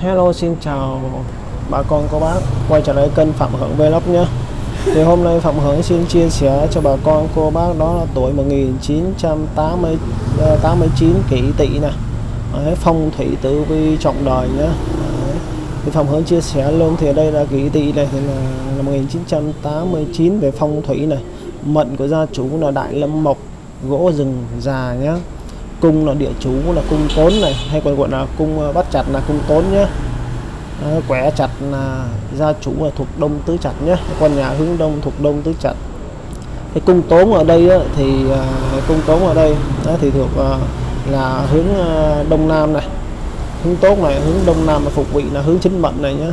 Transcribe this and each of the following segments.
Hello xin chào bà con cô bác. Quay trở lại kênh Phạm Hưởng Vlog nhé. Thì hôm nay Phạm Hưởng xin chia sẻ cho bà con cô bác đó là tuổi 1989 ờ, kỷ tỵ nè. Đấy, phong thủy tử vi trọng đời nhé. Thì Phạm Hưởng chia sẻ luôn thì đây là kỷ tỵ này thì là, là 1989 về phong thủy này. Mệnh của gia chủ là Đại Lâm Mộc gỗ rừng già nhé cung là địa chủ là cung tốn này hay còn gọi là cung ờ, bắt chặt là cung tốn nhé à, ờ, quẻ chặt là gia chủ là thuộc đông tứ chặt nhé con nhà hướng đông thuộc đông tứ chặt. Cái cung tốn ở đây á, thì ờ, cung tốn ở đây thì thuộc là hướng đông nam này. Hướng tốt này hướng đông nam là phục vị là hướng chính mệnh này nhé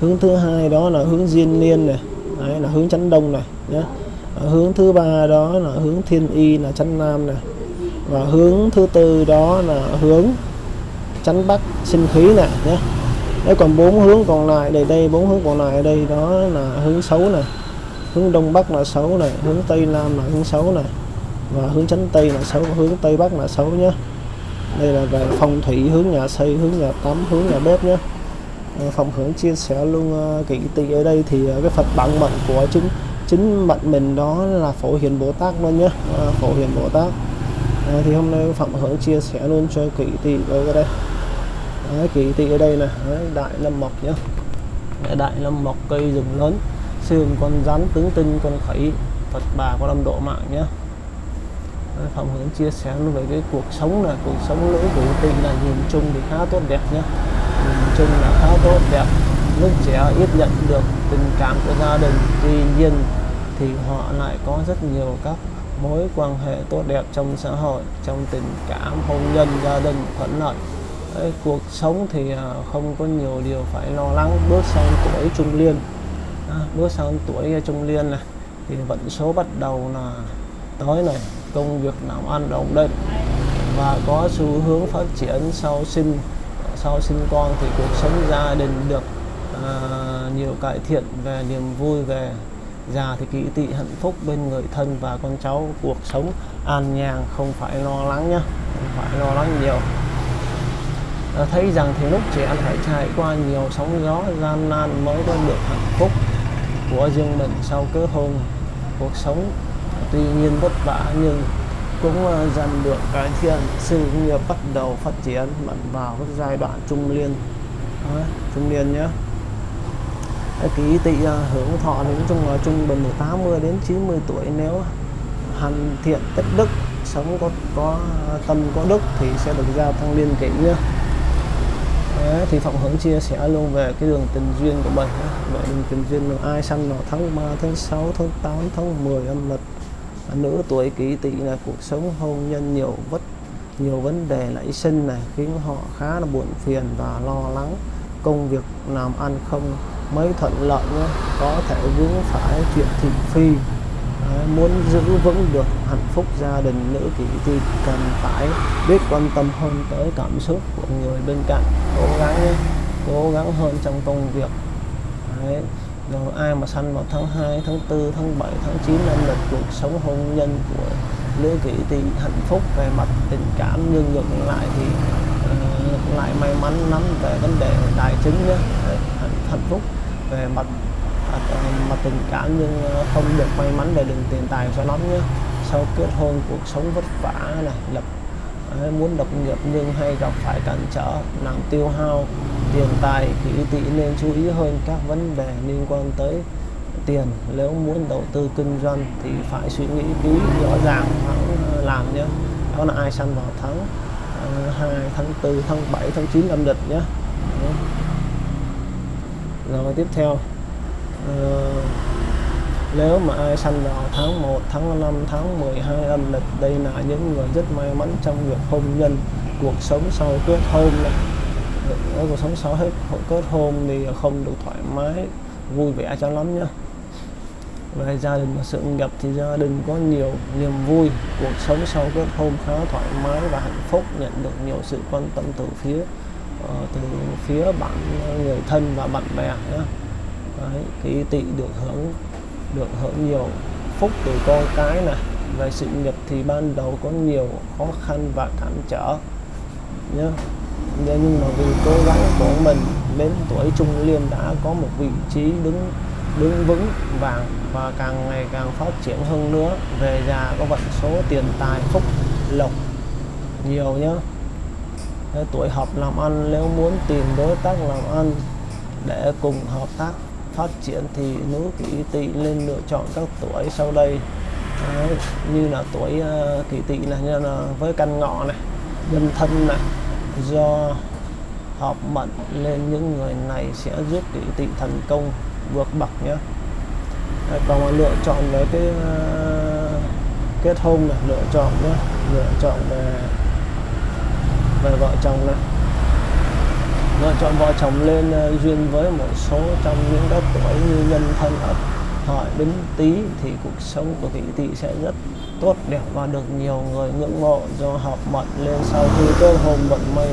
hướng thứ hai đó là hướng diên niên này Đấy, là hướng chánh đông này nhé hướng thứ ba đó là hướng thiên y là chánh nam này và hướng thứ tư đó là hướng chánh bắc sinh khí này nhé. Đấy, còn bốn hướng còn lại đây đây bốn hướng còn lại ở đây đó là hướng xấu này hướng đông bắc là xấu này hướng tây nam là hướng xấu này và hướng chánh tây là xấu hướng tây bắc là xấu nhé. Đây là về phong thủy hướng nhà xây hướng nhà tắm hướng nhà bếp nhé. Ờ, phòng hưởng chia sẻ luôn uh, kỹ tỵ ở đây thì uh, cái phật bản mệnh của chính chính mệnh mình đó là phổ hiền bồ tát luôn nhé. Phổ hiền bồ tát à, thì hôm nay phạm hưởng chia sẻ luôn cho kỹ tỵ ở đây. Đấy, kỹ tỵ ở đây này Đấy, đại lâm mộc nhá. Đấy, đại lâm mộc cây rừng lớn xương con rắn tướng tinh con khỉ phật bà có lâm độ mạng nhá. Đấy, phạm hưởng chia sẻ luôn về cái cuộc sống là cuộc sống nữ của tỵ là nhìn chung thì khá tốt đẹp nhá. Nhìn chung là khá tốt đẹp. Lúc trẻ ít nhận được tình cảm của gia đình tuy nhiên thì họ lại có rất nhiều các mối quan hệ tốt đẹp trong xã hội trong tình cảm hôn nhân gia đình thuận lợi. Đấy, cuộc sống thì à, không có nhiều điều phải lo lắng. Bước sang tuổi trung niên. À, bước sang tuổi trung niên này thì vận số bắt đầu là tới này công việc làm ăn ổn định và có xu hướng phát triển sau sinh sau sinh con thì cuộc sống gia đình được à, nhiều cải thiện về niềm vui về già thì kỹ tỵ hạnh phúc bên người thân và con cháu cuộc sống an nhàn không phải lo lắng nhá không phải lo lắng nhiều. À, thấy rằng thì lúc trẻ phải trải qua nhiều sóng gió gian nan mới có được hạnh phúc của riêng mình sau kết hôn cuộc sống tuy nhiên vất vả nhưng cũng uh, dần được cải thiện sự nghiệp bắt đầu phát triển mạnh vào giai đoạn trung niên. À, trung niên nhé ký tỵ ờ, hưởng thọ đến nói chung là trung bình từ 80 đến 90 tuổi nếu hành thiện tích đức sống có có tâm có đức thì sẽ được giao tăng liên kỷ nhé Đấy, thì Phạm Hưởng chia sẻ luôn về cái đường tình duyên của mình về đường tình duyên là ai sanh vào tháng 3, tháng 6, tháng 8, tháng 10 âm lịch. Nữ tuổi kỷ tỵ là cuộc sống hôn nhân nhiều vất nhiều vấn đề nảy sinh này khiến họ khá là buồn phiền và lo lắng. Công việc làm ăn không mới thuận lợi nhé. Có thể vướng phải chuyện thị phi. Đấy, muốn giữ vững được hạnh phúc gia đình nữ kỷ thì cần phải biết quan tâm hơn tới cảm xúc của người bên cạnh. Cố gắng nhé cố gắng hơn trong công việc. Đấy. rồi ai mà sanh vào tháng 2, tháng 4, tháng 7, tháng 9 năm lịch cuộc sống hôn nhân của nữ kỷ thì hạnh phúc về mặt tình cảm nhưng ngược lại thì uh, lại may mắn lắm về vấn đề tài chính nhé. Hạnh, hạnh phúc về mặt à, mặt tình cảm nhưng ờ, không được may mắn về đường tiền tài cho lắm nhé. Sau kết hôn, cuộc sống vất vả này, lập ờ, muốn lập nghiệp nhưng hay gặp phải cản trở làm tiêu hao tiền tài thì tỵ nên chú ý hơn các vấn đề liên quan tới tiền. Nếu muốn đầu tư kinh doanh thì phải suy nghĩ kỹ, rõ ràng hãng ờ, làm nhé. Đó là ai săn vào tháng 2 tháng 4 tháng 7 tháng 9 âm lịch nhé rồi tiếp theo. Uh, nếu mà ai sanh vào tháng 1 tháng 5 tháng 12 âm lịch đây là những người rất may mắn trong việc hôn nhân. Cuộc sống sau kết hôn này ở cuộc sống sau hết kết hôn thì không được thoải mái vui vẻ cho lắm nhá. Về gia đình và sự nghiệp thì gia đình có nhiều niềm vui. Cuộc sống sau kết hôn khá thoải mái và hạnh phúc nhận được nhiều sự quan tâm từ phía Ờ, từ phía bạn ờ, người thân và bạn bè nhé Đấy, cái tị được hưởng được hưởng nhiều phúc từ con cái này. Về sự nghiệp thì ban đầu có nhiều khó khăn và cản trở nhé nhưng mà vì cố gắng của mình đến tuổi trung niên đã có một vị trí đứng đứng vững vàng và càng ngày càng phát triển hơn nữa. Về già có vận số tiền tài phúc lộc nhiều nhá tuổi hợp làm ăn nếu muốn tìm đối tác làm ăn để cùng hợp tác phát triển thì nữ kỷ tỵ nên lựa chọn các tuổi sau đây. Đấy, như là tuổi uh, kỷ tỵ này như là với căn ngọ này nhân thân này. Do hợp mệnh nên những người này sẽ giúp kỷ tỵ thành công vượt bậc nhé. Đấy, còn mà lựa chọn với cái uh, kết hôn này lựa chọn nhé lựa chọn về về vợ chồng này lựa chọn vợ chồng lên uh, duyên với một số trong những các tuổi như nhân thân ất hợi bính tý thì cuộc sống của vị tỵ sẽ rất tốt đẹp và được nhiều người ngưỡng mộ. Do hợp mệnh lên sau khi cơ hồn vận may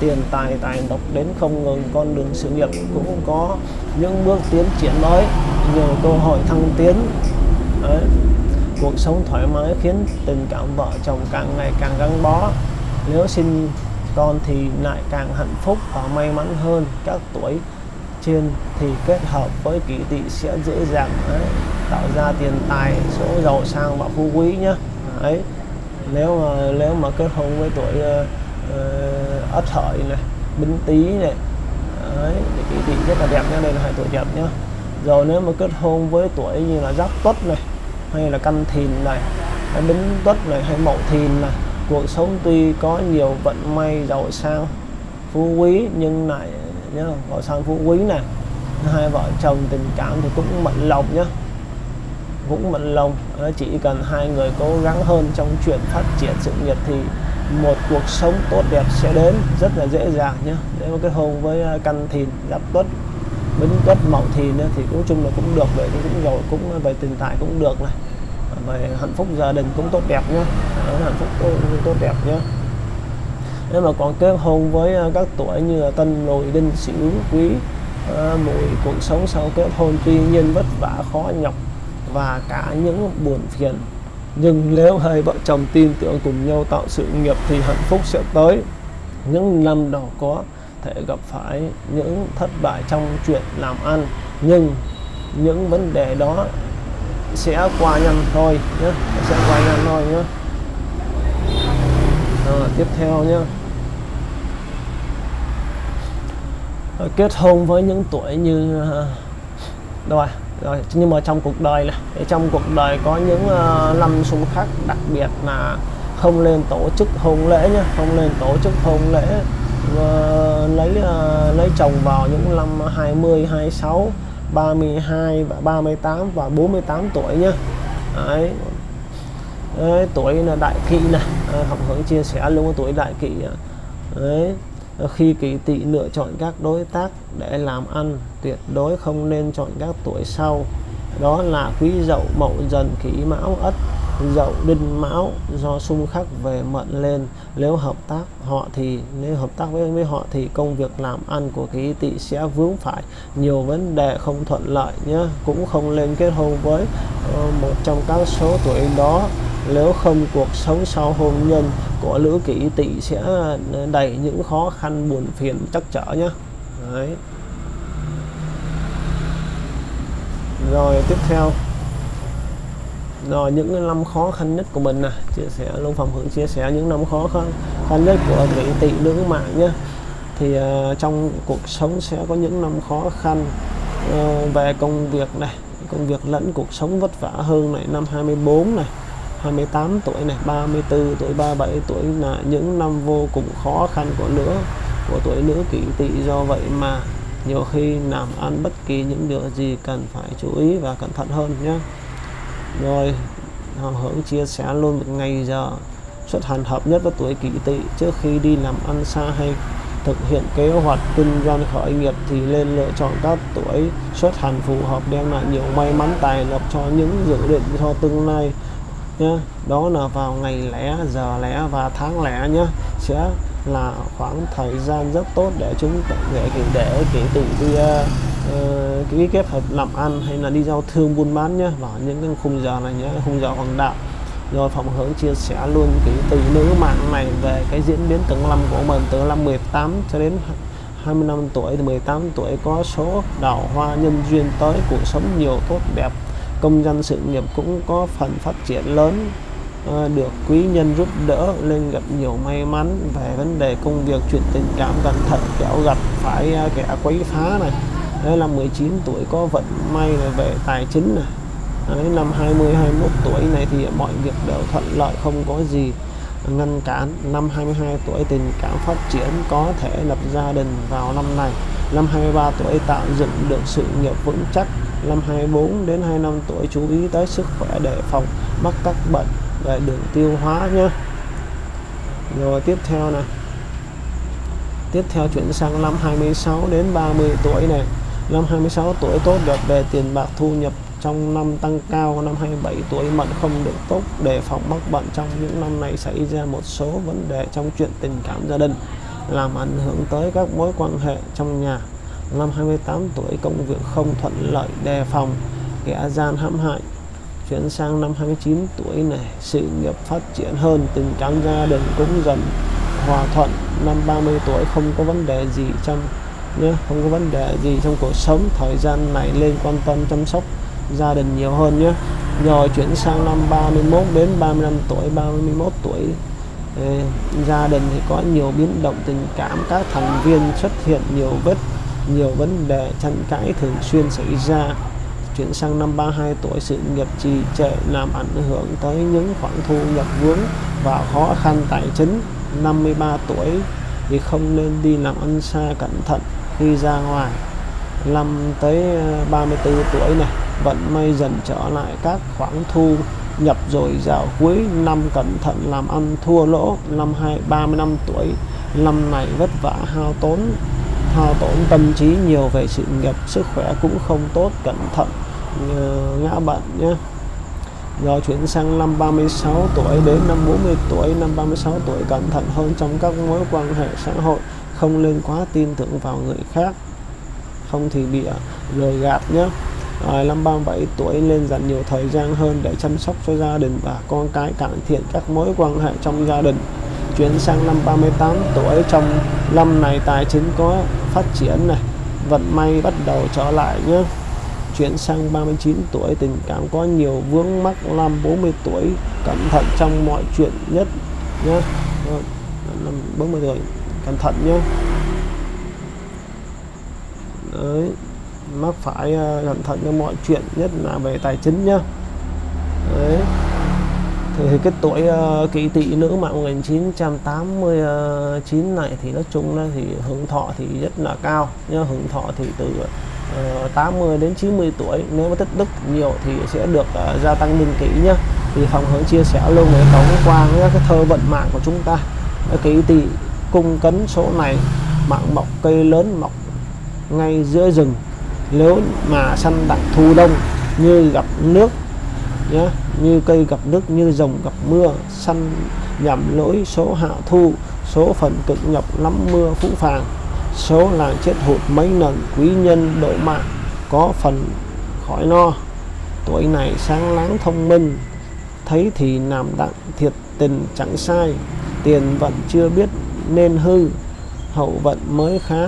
tiền tài tài độc đến không ngừng con đường sự nghiệp cũng có những bước tiến triển mới nhiều cơ hội thăng tiến. Đấy. cuộc sống thoải mái khiến tình cảm vợ chồng càng ngày càng gắn bó nếu sinh con thì lại càng hạnh phúc và may mắn hơn các tuổi trên thì kết hợp với kỷ tỵ sẽ dễ dàng đấy, tạo ra tiền tài số giàu sang và phú quý nhá. đấy nếu mà nếu mà kết hôn với tuổi uh, ất hợi này bính tý này đấy kỷ tỵ rất là đẹp nhá đây là hai tuổi đẹp nhá rồi nếu mà kết hôn với tuổi như là giáp tuất này hay là canh thìn này hay bính tuất này hay mậu thìn này cuộc sống tuy có nhiều vận may giàu sang, phú quý, nhưng lại nhá giàu sang phú quý này hai vợ chồng tình cảm thì cũng mận lòng nhá. Cũng mận lòng. Chỉ cần hai người cố gắng hơn trong chuyện phát triển sự nghiệp thì một cuộc sống tốt đẹp sẽ đến. Rất là dễ dàng nhé nếu mà kết hôn với à, căn thìn, giáp tuất bính tuất mậu thìn thì cũng chung là cũng được vậy cũng giàu, cũng à, về tình tài cũng được này về hạnh phúc gia đình cũng tốt đẹp nhé hạnh phúc tốt, tốt đẹp nhé nếu mà còn kết hôn với à, các tuổi như là tân mùi đinh sửu quý à, mùi cuộc sống sau kết hôn tuy nhiên vất vả khó nhọc và cả những buồn phiền. Nhưng nếu hai vợ chồng tin tưởng cùng nhau tạo sự nghiệp thì hạnh phúc sẽ tới. Những năm đầu có thể gặp phải những thất bại trong chuyện làm ăn nhưng những vấn đề đó sẽ qua nhanh thôi nhé sẽ qua nhanh thôi nhé à, tiếp theo nhé kết hôn với những tuổi như ờ, rồi rồi nhưng mà trong cuộc đời này trong cuộc đời có những uh, năm xung khắc đặc biệt là không lên tổ chức hôn lễ nhé không lên tổ chức hôn lễ. Uh, lấy uh, lấy chồng vào những năm 20 26 32 và 38 và 48 tuổi nhá, Đấy. Đấy, tuổi là đại kỵ này à, học hướng chia sẻ luôn tuổi đại kỵ Đấy. khi kỵ tỵ lựa chọn các đối tác để làm ăn tuyệt đối không nên chọn các tuổi sau. Đó là quý dậu mậu dần kỷ mão ất dậu đinh mão do xung khắc về mận lên. Nếu hợp tác họ thì nếu hợp tác với với họ thì công việc làm ăn của ký tỵ sẽ vướng phải. Nhiều vấn đề không thuận lợi nhé cũng không lên kết hôn với uh, một trong các số tuổi đó. Nếu không cuộc sống sau hôn nhân của lữ kỷ tỵ sẽ ờ, đầy những khó khăn buồn phiền chắc trở nhé Đấy. rồi tiếp theo rồi những năm khó khăn nhất của mình nè chia sẻ luôn phòng hưởng chia sẻ những năm khó khăn khăn nhất của vị tỵ nữ mạng nhé thì uh, trong cuộc sống sẽ có những năm khó khăn uh, về công việc này công việc lẫn cuộc sống vất vả hơn này năm 24 này 28 tuổi này 34 tuổi 37 tuổi là những năm vô cùng khó khăn của nữ, của tuổi nữ kỷ tỵ. Do vậy mà nhiều khi làm ăn bất kỳ những điều gì cần phải chú ý và cẩn thận hơn nhé rồi hưởng chia sẻ luôn một ngày giờ xuất hành hợp nhất với tuổi kỷ tỵ. Trước khi đi làm ăn xa hay thực hiện kế hoạch kinh doanh khởi nghiệp thì nên lựa chọn các tuổi xuất hành phù hợp đem lại nhiều may mắn tài lộc cho những dự định cho tương lai nhé đó là vào ngày lẻ, giờ lẻ và tháng lẻ nhé sẽ là khoảng thời gian rất tốt để chúng để để kỷ tỵ đi uh, ký kết hợp làm ăn hay là đi giao thương buôn bán nhé vào những cái khung giờ này nhé khung giờ hoàng đạo. Rồi phòng hướng chia sẻ luôn cái từ nữ mạng này về cái diễn biến từng năm của mình từ năm 18 cho đến 25 tuổi. 18 tuổi có số đào hoa nhân duyên tới cuộc sống nhiều tốt đẹp công dân sự nghiệp cũng có phần phát triển lớn. Ờ, được quý nhân giúp đỡ nên gặp nhiều may mắn về vấn đề công việc chuyện tình cảm cẩn thận kẻo gặp phải ờ, kẻ quấy phá này đấy năm 19 tuổi có vận may về tài chính này. Đấy, năm 20 21 tuổi này thì mọi việc đều thuận lợi không có gì ngăn cản. Năm 22 tuổi tình cảm phát triển có thể lập gia đình vào năm này. Năm 23 tuổi tạo dựng được sự nghiệp vững chắc. Năm 24 đến 25 tuổi chú ý tới sức khỏe để phòng mắc các bệnh về đường tiêu hóa nhé rồi tiếp theo này tiếp theo chuyển sang năm 26 đến 30 tuổi này năm 26 tuổi tốt đẹp về tiền bạc thu nhập trong năm tăng cao, năm 27 tuổi mận không được tốt đề phòng mắc bệnh trong những năm này xảy ra một số vấn đề trong chuyện tình cảm gia đình, làm ảnh hưởng tới các mối quan hệ trong nhà. Năm 28 tuổi công việc không thuận lợi đề phòng, kẻ gian hãm hại. Chuyển sang năm 29 tuổi này, sự nghiệp phát triển hơn, tình cảm gia đình cũng dần hòa thuận. Năm 30 tuổi không có vấn đề gì trong nhé. Không có vấn đề gì trong cuộc sống. Thời gian này lên quan tâm chăm sóc gia đình nhiều hơn nhé. Rồi chuyển sang năm 31 đến 35 tuổi. 31 tuổi ờ, gia đình thì có nhiều biến động tình cảm. Các thành viên xuất hiện nhiều vết, nhiều vấn đề tranh cãi thường xuyên xảy ra. Chuyển sang năm 32 tuổi, sự nghiệp trì trệ làm ảnh hưởng tới những khoản thu nhập vướng và khó khăn tài chính. 53 tuổi thì không nên đi làm ăn xa cẩn thận khi ra ngoài năm tới ờ, 34 tuổi này, vận may dần trở lại các khoản thu, nhập rồi dạo cuối năm cẩn thận làm ăn thua lỗ. Năm hai 35 tuổi năm này vất vả hao tốn, hao tổn tâm trí nhiều về sự nghiệp, sức khỏe cũng không tốt, cẩn thận ngã bệnh nhé rồi chuyển sang năm 36 tuổi, đến năm 40 tuổi, năm 36 tuổi cẩn thận hơn trong các mối quan hệ xã hội không nên quá tin tưởng vào người khác. Không thì bị lừa gạt nhé. Rồi năm 37 tuổi lên dành nhiều thời gian hơn để chăm sóc cho gia đình và con cái cải thiện các mối quan hệ trong gia đình. Chuyển sang năm 38 tuổi, trong năm này tài chính có phát triển này, vận may bắt đầu trở lại nhé. Chuyển sang 39 tuổi, tình cảm có nhiều vướng mắc. Năm 40 tuổi, cẩn thận trong mọi chuyện nhất nhé. Năm 40 tuổi cẩn thận nhé. Đấy, mắc phải ờ, cẩn thận trong mọi chuyện nhất là về tài chính nhá, Đấy. Thì cái tuổi uh, kỷ tỵ nữ mạng 1989 ờ, này thì nói chung là thì hưởng thọ thì rất là cao nhá. Hưởng thọ thì từ uh, 80 đến 90 tuổi nếu mà tích đức nhiều thì sẽ được uh, gia tăng niên kỷ nhá. Thì phòng hướng chia sẻ luôn với tổng qua cái thơ vận mạng của chúng ta. Kỷ tỵ cung cấn số này, mạng mọc cây lớn mọc ngay giữa rừng. Nếu mà săn đặng thu đông như gặp nước nhé như cây gặp nước, như rồng gặp mưa, săn nhằm lỗi số hạ thu, số phần cực nhọc lắm mưa phũ phàng, số làng chết hụt mấy lần, quý nhân độ mạng có phần khỏi no. Tuổi này sáng láng thông minh, thấy thì làm đặng thiệt tình chẳng sai, tiền vận chưa biết nên hư. Hậu vận mới khá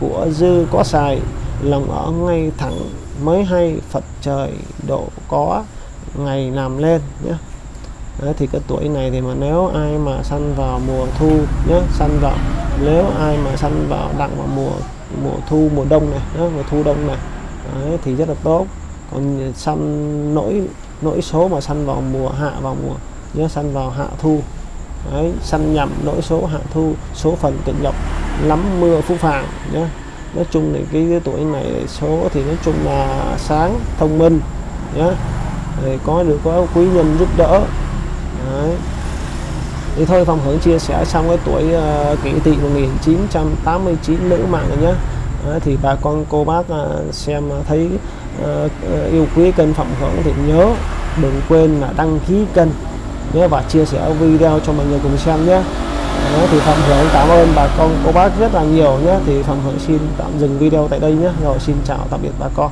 của dư có xài lòng ở ngay thẳng mới hay. Phật trời độ có ngày làm lên nhé. Đấy, thì cái tuổi này thì mà nếu ai mà săn vào mùa thu nhé săn vào nếu ai mà săn vào đặng vào mùa mùa thu mùa đông này nhé, mùa thu đông này Đấy, thì rất là tốt. Còn săn nỗi nỗi số mà săn vào mùa hạ vào mùa nhé săn vào hạ thu Đấy, săn nhầm nỗi số hạ thu số phần tịnh lộc lắm mưa phú phàng nhé nói chung thì cái, cái tuổi này số thì nói chung là sáng thông minh nhé thì có được có quý nhân giúp đỡ. Đấy. thì thôi phòng hưởng chia sẻ xong cái tuổi uh, kỷ tỵ 1989 nữ mạng rồi nhé Đấy, thì bà con cô bác uh, xem ờ, thấy uh, yêu quý kênh phòng hưởng thì nhớ đừng quên là đăng ký kênh nhé và chia sẻ video cho mọi người cùng xem nhé. Đấy, thì phạm hưởng cảm ơn bà con cô bác rất là nhiều nhé. Thì phạm hưởng xin tạm dừng video tại đây nhé. Rồi xin chào tạm biệt bà con.